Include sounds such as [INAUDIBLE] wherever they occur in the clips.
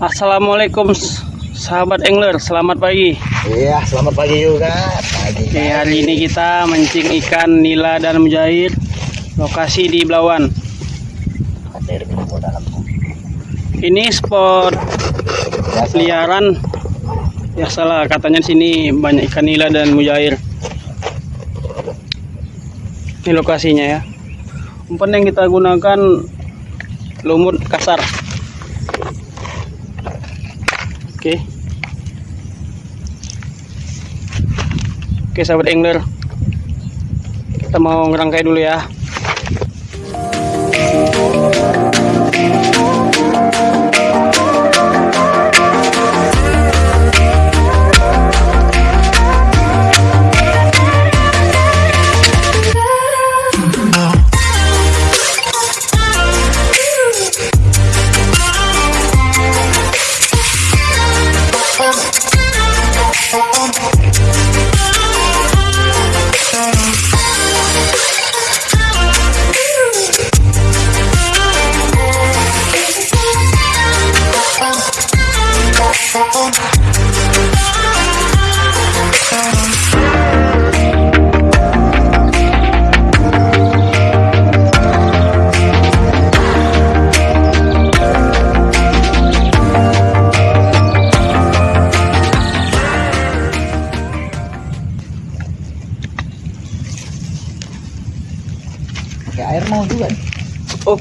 Assalamualaikum sahabat angler, selamat pagi. Iya, selamat pagi juga. Pagi. Oke, hari ini kita mancing ikan nila dan mujair. Lokasi di Belawan. Ini spot peliharaan. Ya salah, katanya sini banyak ikan nila dan mujair. Ini lokasinya ya. Umpan yang kita gunakan lumut kasar. Oke. Oke sahabat angler. Kita mau ngerangkai dulu ya.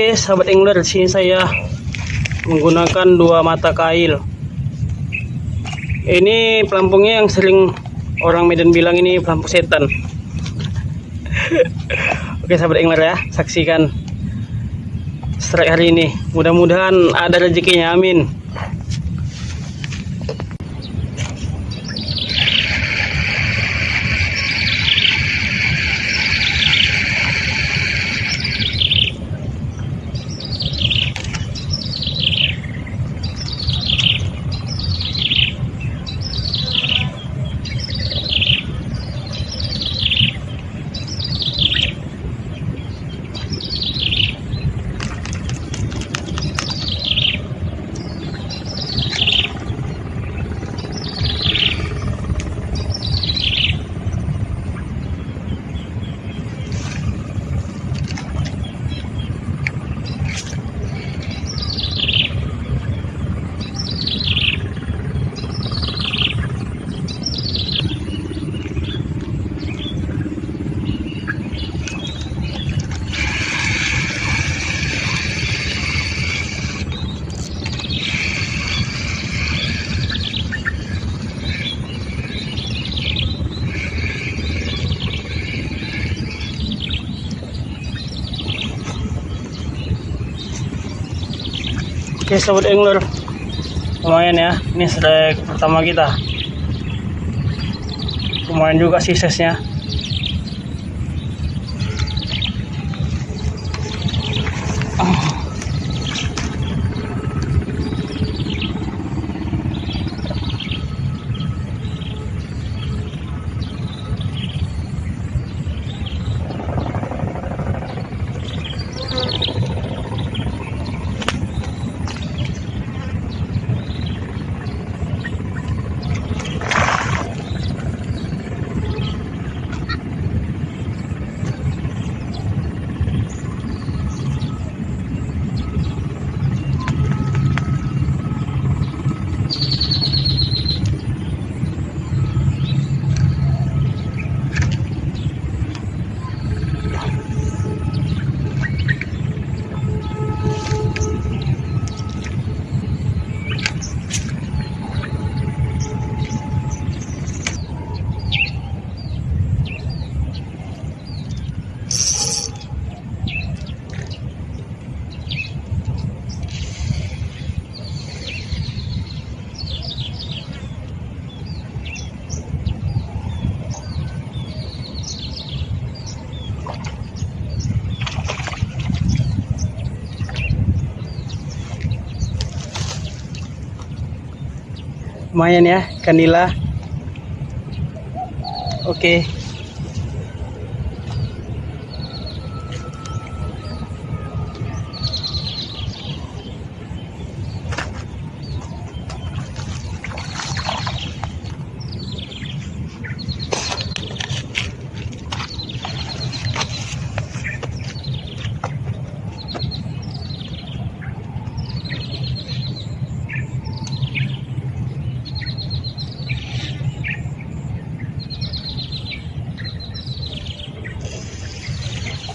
Oke, sahabat angler, di sini saya menggunakan dua mata kail. Ini pelampungnya yang sering orang Medan bilang ini pelampung setan. [LAUGHS] Oke, sahabat angler ya, saksikan strike hari ini. Mudah-mudahan ada rezekinya, amin. Oke, sahabat angler. Lumayan ya, ini strike pertama kita. Lumayan juga sih lumayan ya kanila. Oke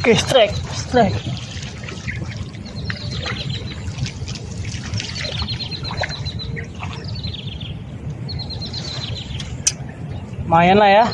Oke, strike, strike. Lumayan lah ya.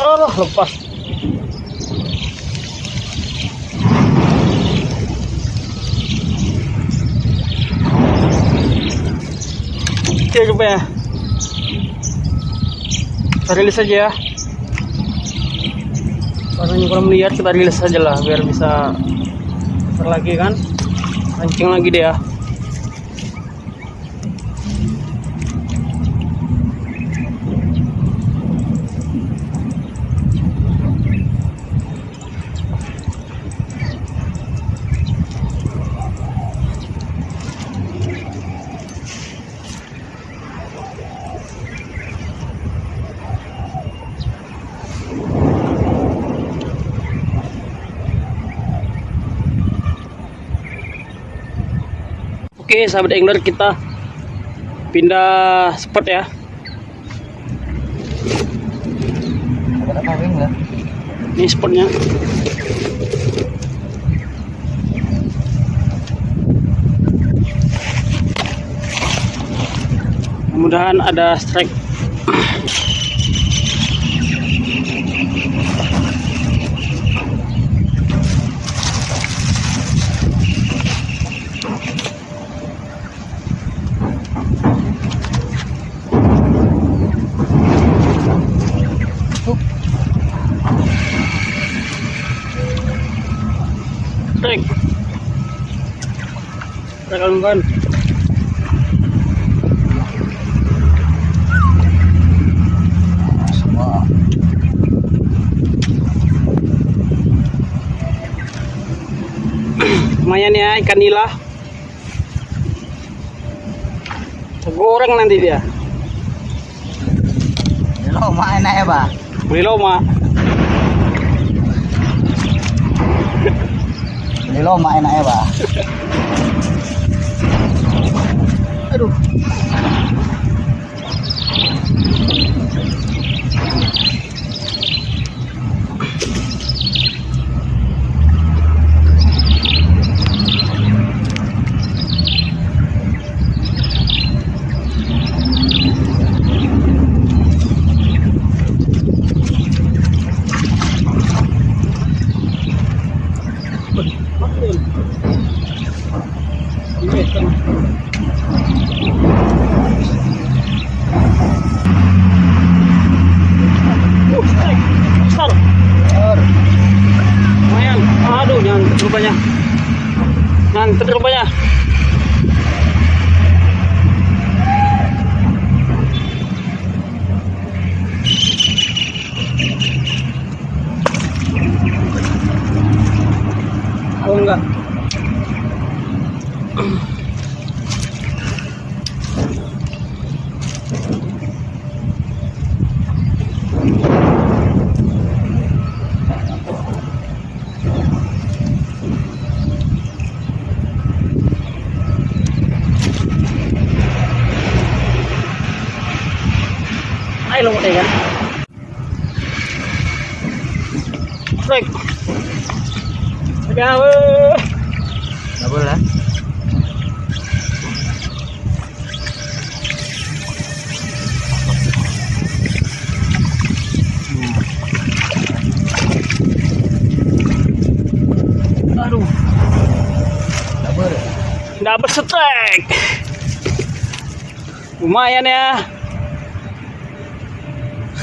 Allah, lepas. Oke, rupanya. Kita rilis saja ya. Karena kurang melihat kita rilis saja lah biar bisa besar lagi kan. Pancing lagi deh ya. Sahabat angler kita pindah spot ya. Ini spotnya. Mudah-mudahan ada. Strike. Lumayan ya ikan nila. Goreng nanti dia. Ini lo main aja pak. Beli loma. Ini lo main aja pak. [LAUGHS] Aduh. Ini kan. Uh, strike. Besar. Lumayan. Aduh, jangan rupanya. Jangan rupanya. Oh enggak. Ay, lumot na yan. Break. Agawe. Nggak boleh. Aduh, Nggak boleh. dapat strike. Lumayan ya.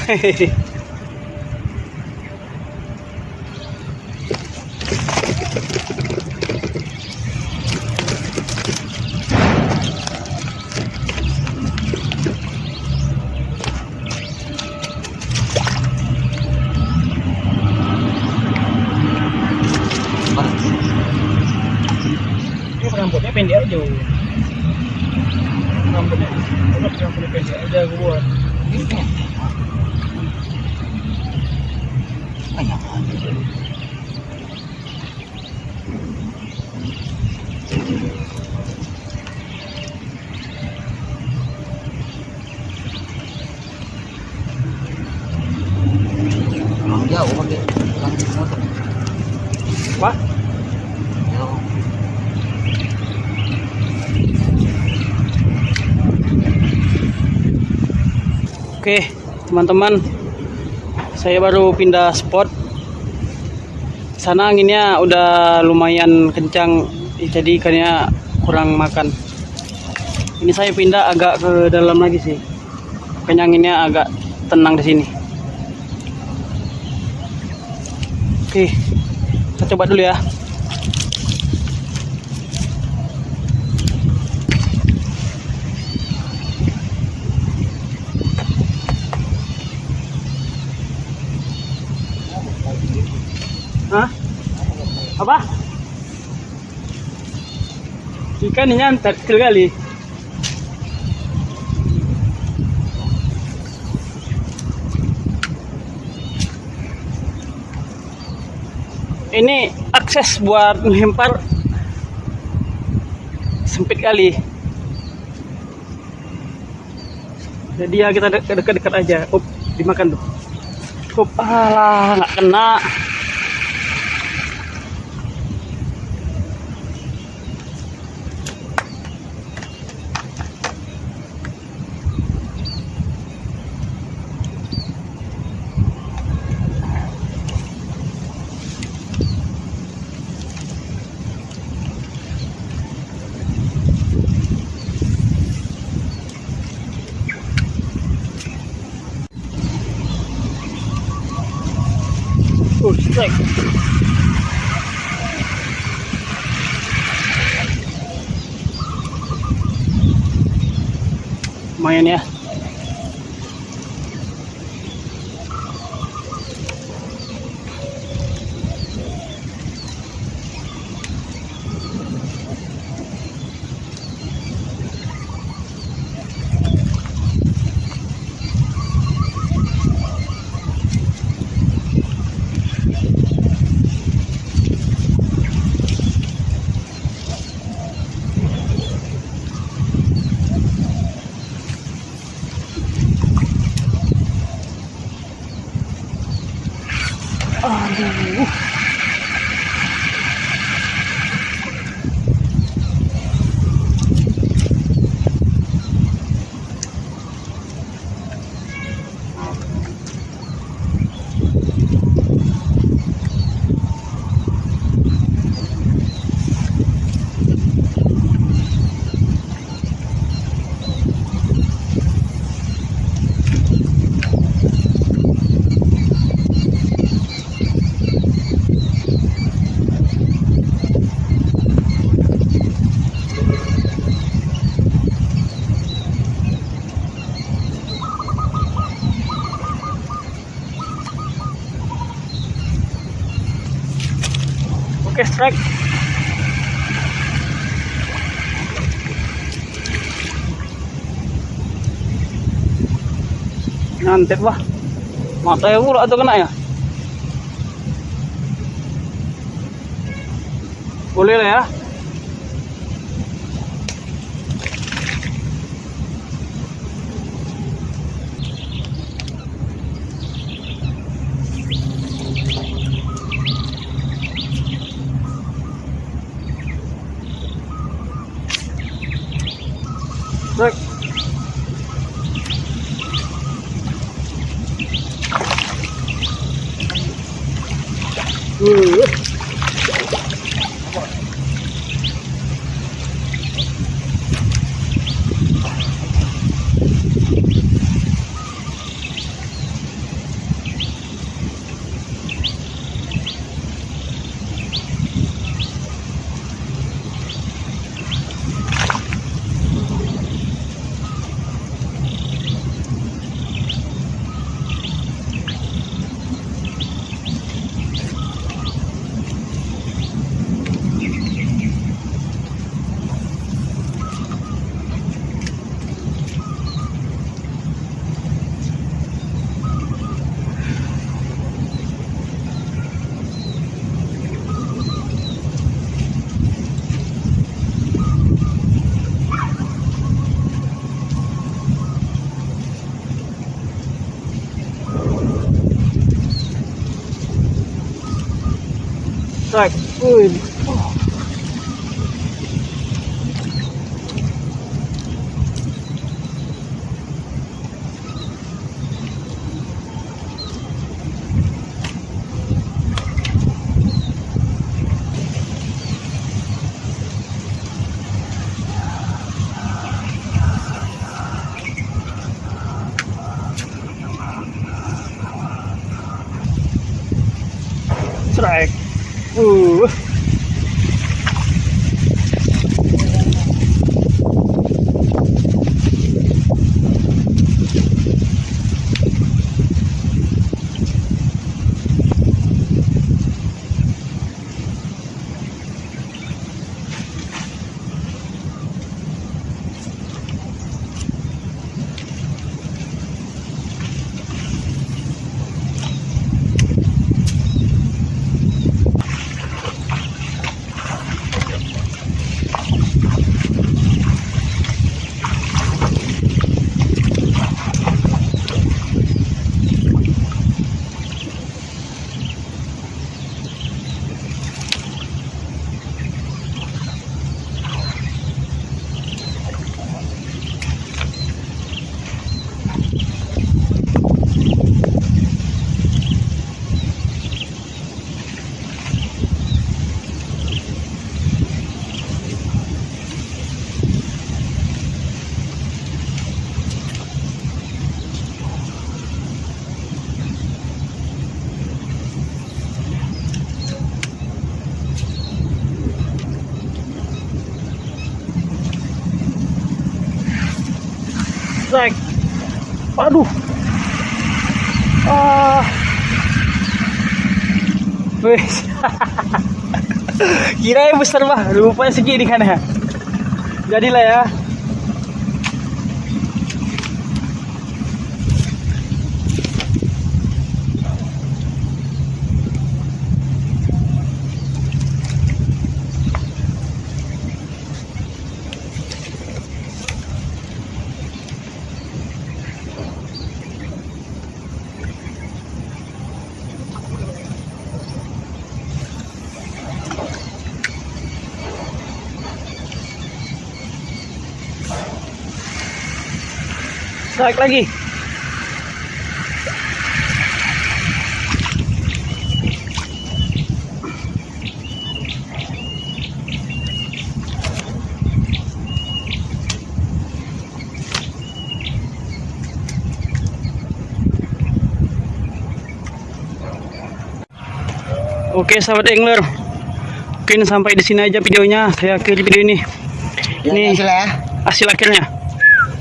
Hehehe. Jauh. Oke, teman-teman, saya baru pindah spot. Sana anginnya udah lumayan kencang, jadi ikannya kurang makan. Ini saya pindah agak ke dalam lagi sih. Makanya anginnya agak tenang di sini. Oke, coba dulu ya. Hah? Apa? Ikan ini nyantar kecil kali. Ini akses buat melempar sempit kali. Jadi ya kita dek- dekat-dekat aja. Up, dimakan tuh. Up, alah, nggak kena. Oh, strike. Lumayan ya. Aduh. Oke, strike. Nyantet wah. Mata ya atau kena ya? Boleh lah ya. Strike. Wih. Strike. Ooh. Strike. Aduh. Ah. [LAUGHS] Kira yang besar bah, rupanya segini kan ya. Jadilah ya. Strike lagi. Oke sahabat angler Mungkin sampai di sini aja videonya Saya akhiri video ini Ya, Ini hasil ya. hasil akhirnya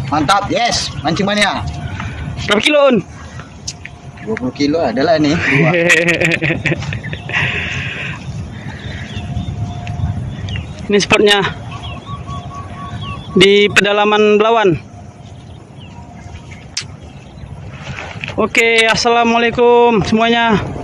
Mantap, yes. Mancing mania. Berapa kilo on? 20 kilo adalah nih. Dua. [LAUGHS] Ini spotnya di pedalaman Belawan. Oke, assalamualaikum semuanya.